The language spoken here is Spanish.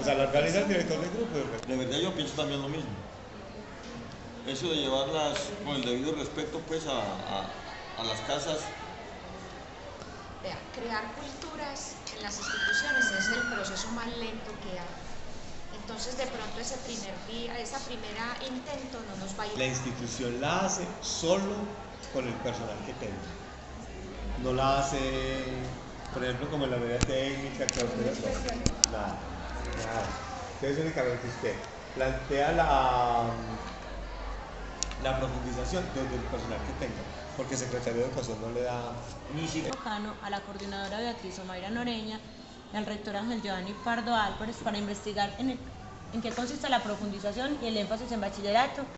O sea, lo organiza el director del grupo. De verdad yo pienso también lo mismo. Eso de llevarlas con el debido respeto pues a, a, a las casas. Vea, crear culturas en las instituciones es el proceso más lento que hay. Entonces de pronto ese primer día, esa primera intento no nos va a ir. La institución la hace solo con el personal que tenga. No la hace, por ejemplo, como en la unidad técnica, que usted nada, nada. Entonces únicamente usted plantea la, la profundización desde el personal que tenga, porque el secretario de Educación no le da ni siquiera... A la coordinadora Beatriz Omaira Noreña y al rector Ángel Giovanni Pardo Álvarez para investigar en qué consiste la profundización y el énfasis en bachillerato.